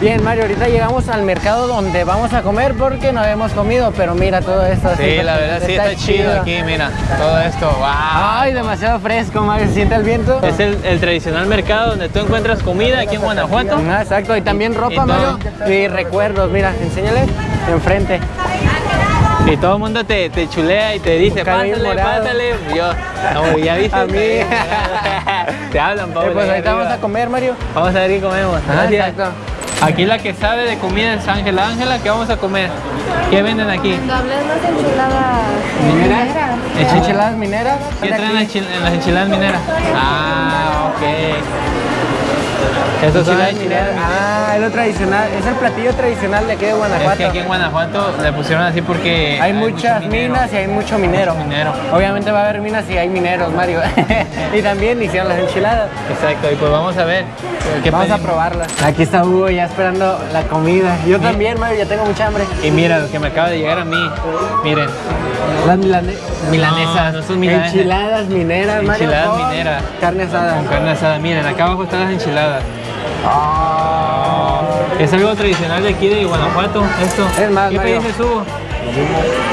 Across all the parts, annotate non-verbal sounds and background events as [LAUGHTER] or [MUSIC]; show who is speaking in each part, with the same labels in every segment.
Speaker 1: Bien, Mario, ahorita llegamos al mercado donde vamos a comer porque no habíamos comido, pero mira todo esto.
Speaker 2: Sí, la verdad sí está, chido aquí, mira, todo esto, wow.
Speaker 1: Ay, demasiado fresco, Mario, ¿se siente el viento?
Speaker 2: Es el, el tradicional mercado donde tú encuentras comida aquí en Guanajuato.
Speaker 1: Ah, exacto, y también ropa,
Speaker 2: Y
Speaker 1: Mario, y recuerdos, mira, enséñale enfrente.
Speaker 2: Y todo el mundo te, te chulea y te dice, pásale, pásale. Yo, no, ya viste.
Speaker 1: A mí. [LAUGHS]
Speaker 2: te hablan,
Speaker 1: Eh,
Speaker 2: Pablo.
Speaker 1: pues
Speaker 2: ahí
Speaker 1: ahorita vamos a comer, Mario.
Speaker 2: Vamos a ver qué comemos.
Speaker 1: Ah,
Speaker 2: Gracias.
Speaker 1: exacto.
Speaker 2: Aquí la que sabe de comida es Ángela. Ángela, ¿qué vamos a comer? ¿Qué venden aquí?
Speaker 3: Enchiladas
Speaker 1: ¿Mineras?
Speaker 3: mineras.
Speaker 2: Enchil-
Speaker 1: Enchiladas mineras.
Speaker 2: ¿Qué traen en las enchiladas mineras? Ah, ok. Eso son
Speaker 1: enchiladas mineras. Ah, es lo tradicional, es el platillo tradicional de aquí de
Speaker 2: Es
Speaker 1: Guanajuato.
Speaker 2: que aquí en Guanajuato le pusieron así porque
Speaker 1: Hay muchas
Speaker 2: mucho minero.
Speaker 1: minas y hay mucho minero.
Speaker 2: Mucho minero.
Speaker 1: Obviamente va a haber minas y hay mineros, Mario. [LAUGHS] y también hicieron las enchiladas.
Speaker 2: Exacto, y pues vamos a ver. ¿Qué
Speaker 1: Vamos a
Speaker 2: pedimos?
Speaker 1: probarlas. Aquí está Hugo ya esperando la comida. Yo también, Mario, ya tengo mucha hambre.
Speaker 2: Y mira lo que me acaba de llegar a mí. Miren,
Speaker 1: Las milane- milanesas.
Speaker 2: no son milanesas.
Speaker 1: Enchiladas mineras, Mario.
Speaker 2: Enchiladas
Speaker 1: con
Speaker 2: mineras.
Speaker 1: Carne asada.
Speaker 2: con carne asada. Miren, acá abajo están las enchiladas.
Speaker 1: Ah.
Speaker 2: Es algo tradicional de aquí de Guanajuato, esto.
Speaker 1: Es más,
Speaker 2: ¿Qué pediste, Hugo?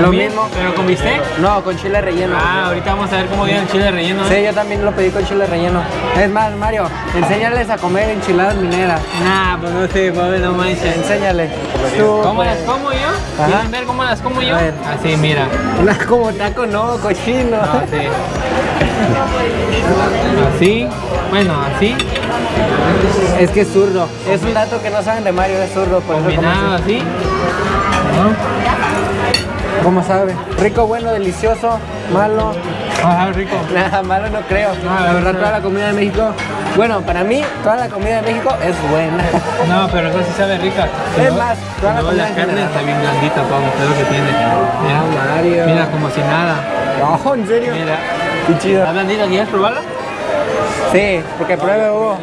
Speaker 1: Lo mismo.
Speaker 2: ¿Pero con bistec?
Speaker 1: No, con chile relleno.
Speaker 2: Ah, ahorita vamos a ver cómo viene el chile relleno.
Speaker 1: Sí,
Speaker 2: ¿eh?
Speaker 1: yo también lo pedí con chile relleno. Es más, Mario, enséñales a comer enchiladas mineras.
Speaker 2: Nah, pues no sé, Pablo, no manches.
Speaker 1: Enséñale. Tú,
Speaker 2: ¿Cómo
Speaker 1: pues,
Speaker 2: las como yo? ¿Quieren ver cómo las como yo? Así, mira.
Speaker 1: Una como taco, no, cochino.
Speaker 2: Así. [LAUGHS] Así. Bueno, así.
Speaker 1: Es que es zurdo. Es un dato que no saben de Mario, es zurdo, por eso
Speaker 2: Combinado
Speaker 1: como
Speaker 2: así.
Speaker 1: ¿Cómo sabe? Rico, bueno, delicioso, malo.
Speaker 2: Ajá, rico. [LAUGHS]
Speaker 1: Nada, malo no creo.
Speaker 2: No,
Speaker 1: la verdad, toda la comida de México. Bueno, para mí, toda la comida de México es buena. [LAUGHS]
Speaker 2: No, pero eso sí sabe rica.
Speaker 1: Es más, toda la comida
Speaker 2: la carne
Speaker 1: general.
Speaker 2: está bien blandita, es lo que tiene. Mira,
Speaker 1: Mario.
Speaker 2: mira como si nada.
Speaker 1: No, en serio.
Speaker 2: Mira.
Speaker 1: Qué chido.
Speaker 2: ¿Está blandita? ¿Quieres probarla?
Speaker 1: Sí, porque pruebe Hugo.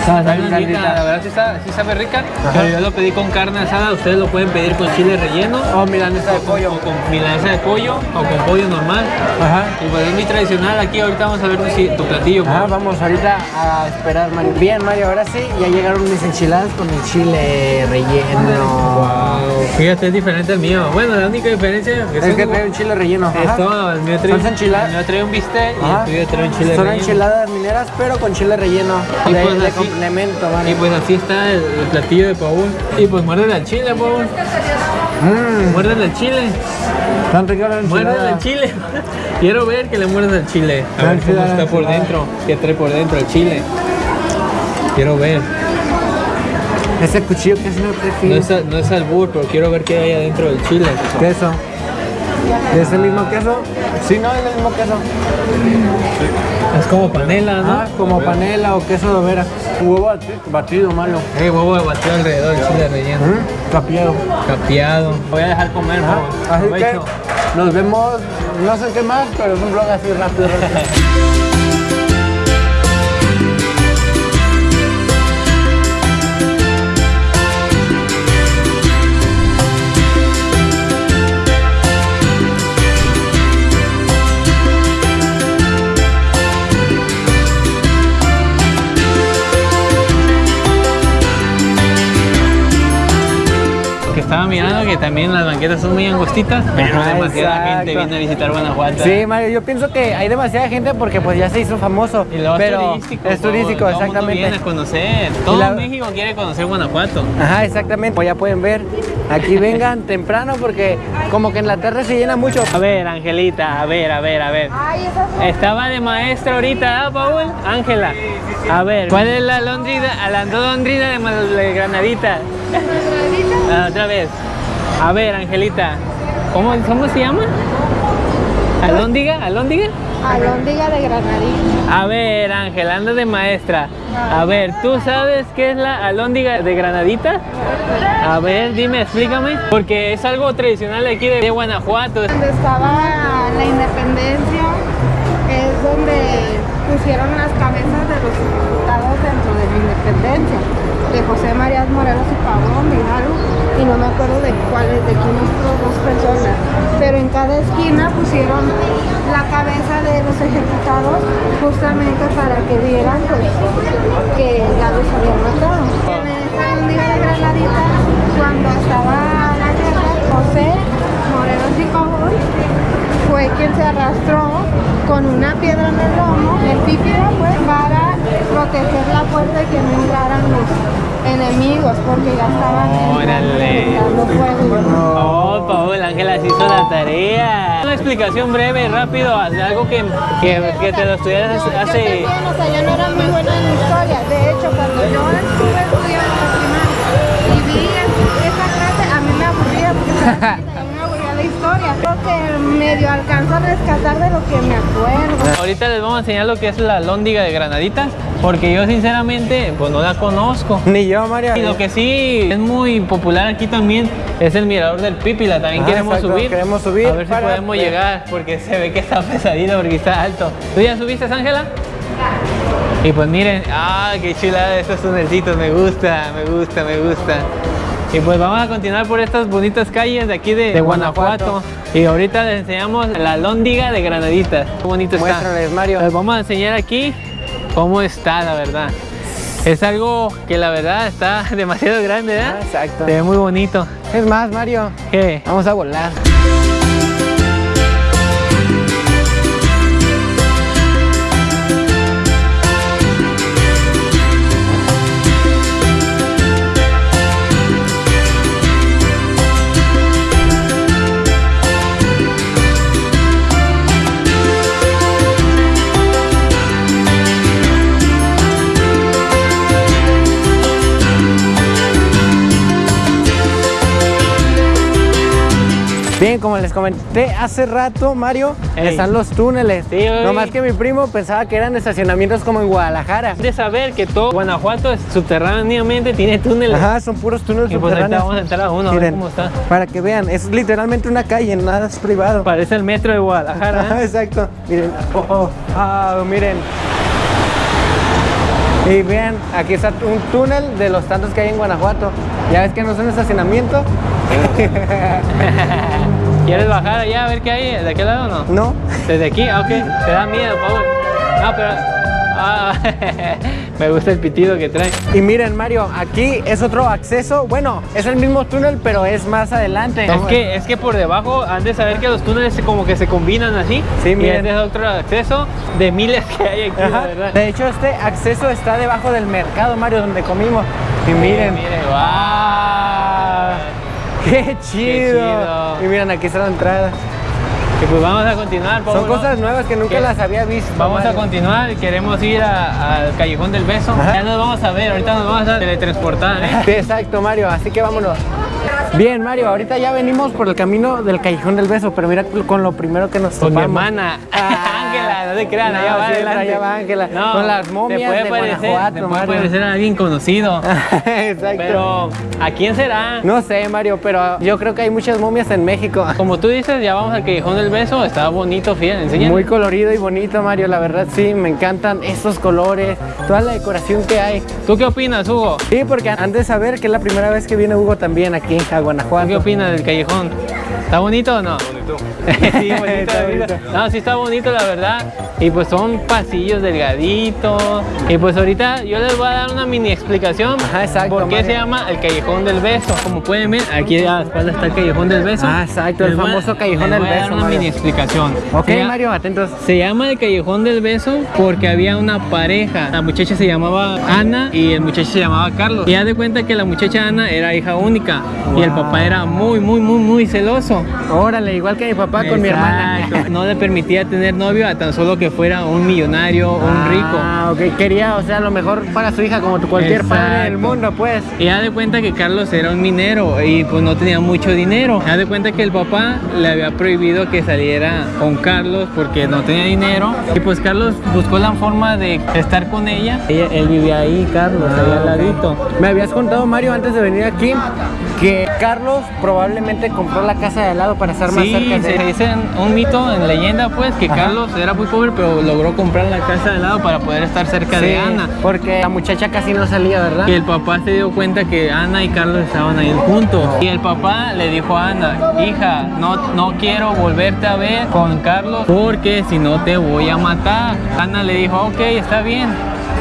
Speaker 2: Está, blandita. la verdad sí, está, sí sabe rica, pero yo lo pedí con carne asada, ustedes lo pueden pedir con chile relleno,
Speaker 1: Oh, milanesa de
Speaker 2: o
Speaker 1: pollo.
Speaker 2: o con milanesa de pollo, o con pollo normal.
Speaker 1: Ajá.
Speaker 2: Y pues es muy tradicional aquí, ahorita vamos a ver tu, tu platillo.
Speaker 1: Ah, vamos ahorita a esperar, Mario. Bien, Mario, ahora sí, ya llegaron mis enchiladas con el chile relleno.
Speaker 2: Wow, fíjate, es diferente al mío. Bueno, la única diferencia es,
Speaker 1: Es que trae un chile relleno.
Speaker 2: es
Speaker 1: Ajá.
Speaker 2: todo, el mío trae,
Speaker 1: Son enchiladas.
Speaker 2: el mío trae un bistec y
Speaker 1: Ajá.
Speaker 2: el tuyo trae un chile
Speaker 1: Son
Speaker 2: relleno.
Speaker 1: enchiladas mineras, pero con chile relleno.
Speaker 2: Y
Speaker 1: de,
Speaker 2: pues
Speaker 1: de
Speaker 2: así-
Speaker 1: complemento.
Speaker 2: Y pues así está el, el platillo de Paul. Y pues muérdele al chile, Paul.
Speaker 1: Mmm,
Speaker 2: Muérdele al chile.
Speaker 1: tan rica la enchilada.
Speaker 2: al chile. [LAUGHS] Quiero ver que le muerdas al chile. A ver cómo está por dentro. ¿Qué trae por dentro el chile? Quiero ver.
Speaker 1: Ese cuchillo que es no
Speaker 2: No
Speaker 1: prefiero.
Speaker 2: es, al- no es albur, pero quiero ver qué hay adentro del chile.
Speaker 1: Queso. ¿Es el mismo queso? Sí, no, es el mismo queso.
Speaker 2: Es como panela, ¿no?
Speaker 1: Ah, como panela o queso de overa. Huevo bati- batido, Mario.
Speaker 2: Eh, huevo de batido alrededor, el chile relleno.
Speaker 1: Mm, Capiado.
Speaker 2: Capeado. Voy a dejar comer,
Speaker 1: Ajá. Así que nos vemos, no sé qué más, pero es un vlog así rápido. [LAUGHS]
Speaker 2: banquetas son muy angostitas, pero
Speaker 1: Ajá,
Speaker 2: demasiada
Speaker 1: exacto.
Speaker 2: gente viene a visitar Guanajuato.
Speaker 1: Sí, Mario, yo pienso que hay demasiada gente porque pues ya se hizo famoso.
Speaker 2: Y
Speaker 1: pero
Speaker 2: es turístico.
Speaker 1: Es turístico,
Speaker 2: todo el mundo
Speaker 1: exactamente.
Speaker 2: viene a conocer. Todo
Speaker 1: la-
Speaker 2: México quiere conocer Guanajuato.
Speaker 1: Ajá, exactamente. Pues ya pueden ver. Aquí [LAUGHS] vengan temprano porque como que en la tarde se llena mucho.
Speaker 2: A ver, Angelita, a ver, a ver, a ver.
Speaker 3: Ay,
Speaker 2: Estaba de maestra ahorita, ¿ah, Paul? Ángela. A ver, ¿cuál es la londrina, la londrina de, de Granadita? Ah, otra vez. A ver, Angelita. ¿Cómo, cómo se llama? ¿Alóndiga? ¿Alóndiga?
Speaker 3: alóndiga de granadilla.
Speaker 2: A ver, Ángel, anda de maestra. A ver, ¿tú sabes qué es la alóndiga de granadita? A ver, dime, explícame. Porque es algo tradicional de aquí de Guanajuato.
Speaker 3: Donde estaba la independencia, es donde pusieron las cabezas de los diputados dentro de la independencia. De José María Morelos y Pavón, de Hidalgo, y no me acuerdo de cuáles, de quién otros dos cada esquina pusieron la cabeza de los ejecutados justamente para que vieran pues, que ya los habían matado. En esta alhóndiga de Granaditas, cuando estaba la guerra, José Morelos y Cobol fue quien se arrastró con una piedra en el lomo, el pípila pues, para proteger la puerta y que no entraran los enemigos porque ya estaban
Speaker 2: Órale. Oh, Paul, Ángela se hizo la tarea. Una explicación breve, rápido, de algo que, que, que te lo estudiaras
Speaker 3: No, yo
Speaker 2: hace...
Speaker 3: también, o sea, yo no era muy buena en historia. De hecho, cuando yo estuve medio alcanzo a rescatar de lo que me acuerdo.
Speaker 2: Ahorita les vamos a enseñar lo que es la lóndiga de granaditas, porque yo sinceramente pues no la conozco.
Speaker 1: Ni yo, Mario.
Speaker 2: Y lo que sí es muy popular aquí también es el mirador del Pípila. También
Speaker 1: Ah,
Speaker 2: queremos
Speaker 1: exacto,
Speaker 2: subir.
Speaker 1: queremos subir
Speaker 2: A ver si podemos llegar, porque se ve que está pesadito, porque está alto. ¿Tú ya subiste, Ángela? Y pues miren, ah, qué chulada estos tunelcitos, me gusta, me gusta, me gusta. Y pues vamos a continuar por estas bonitas calles de aquí de,
Speaker 1: De
Speaker 2: Guanajuato.
Speaker 1: Guanajuato.
Speaker 2: Y ahorita les enseñamos la lóndiga de Granaditas. Qué bonito está.
Speaker 1: Muéstrales, Mario.
Speaker 2: Les vamos a enseñar aquí cómo está, la verdad. Es algo que la verdad está [LAUGHS] demasiado grande, ¿verdad?
Speaker 1: Ah, exacto.
Speaker 2: Se ve muy bonito.
Speaker 1: Es más, Mario.
Speaker 2: ¿Qué?
Speaker 1: Vamos a volar. Bien, como les comenté hace rato, Mario,
Speaker 2: Ey.
Speaker 1: están los túneles.
Speaker 2: Sí,
Speaker 1: no más que mi primo pensaba que eran estacionamientos como en Guadalajara.
Speaker 2: De saber que todo Guanajuato es- subterráneamente tiene túneles.
Speaker 1: Ajá, son puros túneles
Speaker 2: Y pues
Speaker 1: subterráneos.
Speaker 2: vamos a entrar a uno, a ver
Speaker 1: Miren,
Speaker 2: cómo está.
Speaker 1: Para que vean, es literalmente una calle, nada es privado.
Speaker 2: Parece el metro de Guadalajara.
Speaker 1: Ajá,
Speaker 2: ¿eh?
Speaker 1: exacto. Miren, oh, oh, ah, miren. Y vean, aquí está un túnel de los tantos que hay en Guanajuato. Ya ves que no es un estacionamiento. [LAUGHS]
Speaker 2: ¿Quieres bajar allá a ver qué hay? ¿De aquel lado o no?
Speaker 1: No.
Speaker 2: ¿Desde aquí? Ah, ok. Te da miedo, Paul. No, pero... Ah, [LAUGHS] me gusta el pitido que trae.
Speaker 1: Y miren, Mario, aquí es otro acceso. Bueno, es el mismo túnel, pero es más adelante.
Speaker 2: Es que, es que por debajo han de saber que los túneles como que se combinan así.
Speaker 1: Sí,
Speaker 2: y
Speaker 1: miren.
Speaker 2: este es otro acceso de miles que hay aquí, la
Speaker 1: Ajá.
Speaker 2: verdad.
Speaker 1: De hecho, este acceso está debajo del mercado, Mario, donde comimos. Y miren,
Speaker 2: Miren, wow.
Speaker 1: Qué chido.
Speaker 2: chido.
Speaker 1: Y miren, aquí está la entrada.
Speaker 2: Y pues vamos a continuar.
Speaker 1: Son cosas nuevas que nunca
Speaker 2: ¿Qué?
Speaker 1: las había visto.
Speaker 2: Vamos a continuar, queremos ir al Callejón del Beso.
Speaker 1: Ajá.
Speaker 2: Ya nos vamos a ver, ahorita nos vamos a teletransportar, ¿eh?
Speaker 1: Sí, [LAUGHS] exacto, Mario. Así que vámonos. Bien, Mario, ahorita ya venimos por el camino del Callejón del Beso, pero mira con lo primero que nos
Speaker 2: Con mi
Speaker 1: topamos.
Speaker 2: hermana,
Speaker 1: Ah. [LAUGHS]
Speaker 2: Ángela, no te crean,
Speaker 1: No,
Speaker 2: allá va
Speaker 1: allá Ángela,
Speaker 2: No,
Speaker 1: con las momias
Speaker 2: te puede
Speaker 1: de
Speaker 2: parecer, te puede parecer a alguien conocido, [LAUGHS]
Speaker 1: exacto.
Speaker 2: pero ¿a quién será?
Speaker 1: No sé, Mario, pero yo creo que hay muchas momias en México.
Speaker 2: Como tú dices, ya vamos al Callejón del Beso, está bonito, fíjate, enseña.
Speaker 1: Muy colorido y bonito, Mario. La verdad, sí, me encantan estos colores, toda la decoración que hay.
Speaker 2: ¿Tú qué opinas, Hugo?
Speaker 1: Sí, porque han de saber que es la primera vez que viene Hugo también aquí a
Speaker 2: ¿Tú qué
Speaker 1: Guanajuato.
Speaker 2: opinas del callejón? ¿Está bonito o no? Bonito. [LAUGHS] sí, bonito, bonito. No, sí está bonito, la verdad. Y pues son pasillos delgaditos. Y pues ahorita yo les voy a dar una mini explicación.
Speaker 1: Ajá, exacto,
Speaker 2: ¿Por qué
Speaker 1: Mario.
Speaker 2: se llama el Callejón del Beso? Como pueden ver, aquí a la espalda está el Callejón del Beso.
Speaker 1: Ah, exacto, el
Speaker 2: Les a-
Speaker 1: famoso Callejón
Speaker 2: les
Speaker 1: del
Speaker 2: voy a dar
Speaker 1: Beso,
Speaker 2: una
Speaker 1: Mario.
Speaker 2: mini explicación.
Speaker 1: Ok,
Speaker 2: Se
Speaker 1: Mario, atentos.
Speaker 2: se llama el Callejón del Beso porque había una pareja. La muchacha se llamaba Ana y el muchacho se llamaba Carlos. Y haz de cuenta que la muchacha Ana era hija única y el
Speaker 1: Wow.
Speaker 2: papá era muy, muy, muy, muy celoso.
Speaker 1: Órale, igual que mi papá con mi hermana.
Speaker 2: Exacto. No le permitía tener novio a tan solo que fuera un millonario o un rico.
Speaker 1: Ah, ok. Quería, o sea, lo mejor para su hija, como cualquier padre del
Speaker 2: Exacto.
Speaker 1: mundo, pues.
Speaker 2: Y haz de cuenta que Carlos era un minero y pues no tenía mucho dinero. Haz de cuenta que el papá le había prohibido que saliera con Carlos porque no tenía dinero. Y pues Carlos buscó la forma de estar con ella. Ella- él vivía ahí, Carlos, ahí al ladito.
Speaker 1: Me habías contado, Mario, antes de venir aquí, que Carlos probablemente compró la casa de al lado para estar más
Speaker 2: Sí,
Speaker 1: cerca de
Speaker 2: se
Speaker 1: él.
Speaker 2: dice un mito en leyenda pues que
Speaker 1: Ajá.
Speaker 2: Carlos era muy pobre pero logró comprar la casa de al lado para poder estar cerca
Speaker 1: Sí,
Speaker 2: de Ana.
Speaker 1: porque la muchacha casi no salía, ¿verdad?
Speaker 2: Y el papá se dio cuenta que Ana y Carlos estaban ahí juntos. Y el papá le dijo a Ana, hija, no, no quiero volverte a ver con Carlos porque si no te voy a matar. Ana le dijo, ok, está bien.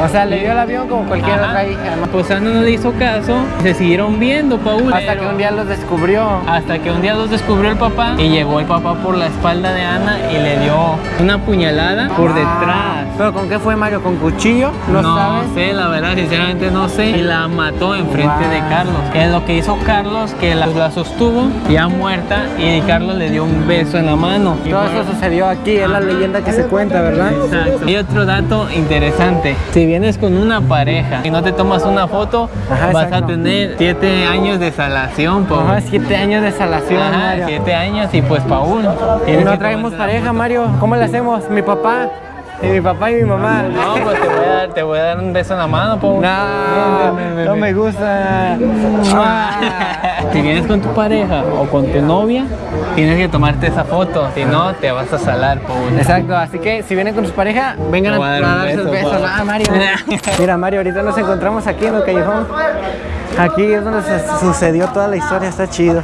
Speaker 1: O sea, le dio el avión como cualquier
Speaker 2: Ajá.
Speaker 1: otra hija. ¿no?
Speaker 2: Pues Ana no le hizo caso, se siguieron viendo, Paul.
Speaker 1: Hasta que un día los descubrió.
Speaker 2: Hasta que un día los descubrió el papá y llegó el papá por la espalda de Ana y le dio una puñalada por detrás.
Speaker 1: ¿Pero con qué fue Mario? ¿Con cuchillo? No,
Speaker 2: No,
Speaker 1: sabes.
Speaker 2: sé, la verdad, sinceramente no sé. Y la mató enfrente de
Speaker 1: Wow.
Speaker 2: Carlos. Es lo que hizo Carlos, que la, la sostuvo ya muerta y Carlos le dio un beso en la mano. Y
Speaker 1: Todo
Speaker 2: por-
Speaker 1: eso sucedió aquí, es la leyenda que se cuenta, ¿verdad?
Speaker 2: Exacto. Y otro dato interesante, si vienes con una pareja y no te tomas una foto,
Speaker 1: Ajá,
Speaker 2: vas
Speaker 1: exacto.
Speaker 2: a tener 7 años de salación.
Speaker 1: Ajá, siete años de salación,
Speaker 2: Ajá,
Speaker 1: Mario.
Speaker 2: 7 años y pues Paul.
Speaker 1: Y
Speaker 2: tienes
Speaker 1: no traemos pareja. Mario. ¿Cómo le hacemos? Mi papá. Y mi papá y mi mamá.
Speaker 2: No, pues te voy a dar, te voy a dar un beso en la mano, Paul.
Speaker 1: No, no me gusta. [LAUGHS]
Speaker 2: Si vienes con tu pareja o con tu novia, tienes que tomarte esa foto, si no te vas a salar, Paul.
Speaker 1: Exacto, así que si vienen con sus parejas, vengan a,
Speaker 2: a
Speaker 1: darse
Speaker 2: beso,
Speaker 1: besos.
Speaker 2: papá.
Speaker 1: Ah, Mario. [LAUGHS] Mira, Mario, ahorita nos encontramos aquí en el callejón. Aquí es donde se sucedió toda la historia, está chido.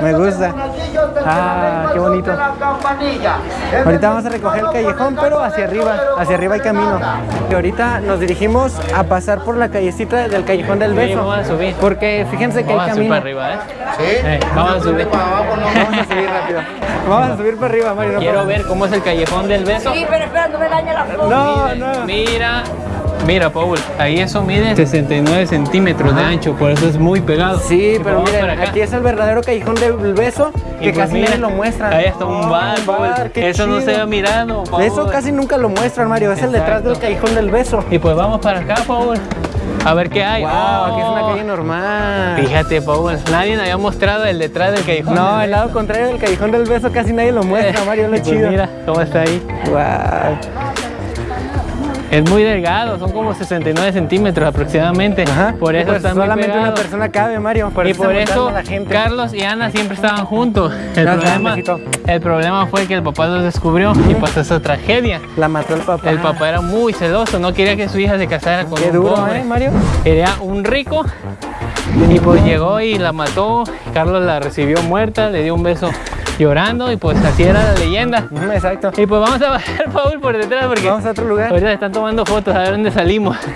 Speaker 1: Me gusta. Ah, qué bonito. Ahorita vamos a recoger el callejón, pero hacia arriba, hacia arriba hay camino. Y ahorita nos dirigimos a pasar por la callecita del callejón del
Speaker 2: Sí,
Speaker 1: beso.
Speaker 2: vamos a subir.
Speaker 1: Porque fíjense que
Speaker 2: Vamos
Speaker 1: hay
Speaker 2: a subir
Speaker 1: camino.
Speaker 2: para arriba, ¿eh? Sí. vamos a subir. [LAUGHS]
Speaker 1: Vamos a subir rápido. Vamos a subir para arriba, Mario. no
Speaker 2: Quiero ver cómo es el callejón del beso.
Speaker 3: Sí, pero espera, no me daña la foto.
Speaker 1: No, no.
Speaker 2: Mira, mira, Paul, ahí eso mide 69 centímetros de ancho, por eso es muy pegado.
Speaker 1: Sí, pero miren, aquí es el verdadero callejón del beso
Speaker 2: Y
Speaker 1: que
Speaker 2: pues
Speaker 1: casi nadie lo muestra.
Speaker 2: Ahí está un bar, Paul.
Speaker 1: bar, qué
Speaker 2: Eso no se ha mirado, Paul.
Speaker 1: Eso casi nunca lo muestran, Mario. Es el detrás del callejón del beso.
Speaker 2: Y pues vamos para acá, Paul. A ver qué hay.
Speaker 1: Wow, aquí es una
Speaker 2: Oh.
Speaker 1: calle normal.
Speaker 2: Fíjate, Paul, nadie había mostrado el detrás del callejón.
Speaker 1: No,
Speaker 2: del
Speaker 1: el lado contrario del callejón del beso casi nadie lo muestra, [LAUGHS] Mario. Es lo
Speaker 2: pues
Speaker 1: chido.
Speaker 2: Mira cómo está ahí.
Speaker 1: Wow.
Speaker 2: Es muy delgado, son como 69 centímetros aproximadamente.
Speaker 1: Ajá.
Speaker 2: Por eso
Speaker 1: Pues
Speaker 2: muy
Speaker 1: solamente una persona cabe, Mario. Por
Speaker 2: y
Speaker 1: eso
Speaker 2: por eso
Speaker 1: mostrando a la gente.
Speaker 2: Carlos y Ana siempre estaban juntos. El, problema,
Speaker 1: mijito.
Speaker 2: el problema fue que el papá los descubrió y pasó esa tragedia.
Speaker 1: La mató el papá.
Speaker 2: El papá era muy celoso, no quería que su hija se casara con
Speaker 1: Qué
Speaker 2: un
Speaker 1: duro,
Speaker 2: pobre.
Speaker 1: ¿eh, Mario?
Speaker 2: Era un rico y pues llegó y la mató. Carlos la recibió muerta, le dio un beso llorando y pues así era la leyenda.
Speaker 1: Exacto.
Speaker 2: Y pues vamos a bajar [LAUGHS] Paul por detrás porque
Speaker 1: Vamos a otro lugar.
Speaker 2: ahorita están tomando fotos a ver dónde salimos. [LAUGHS]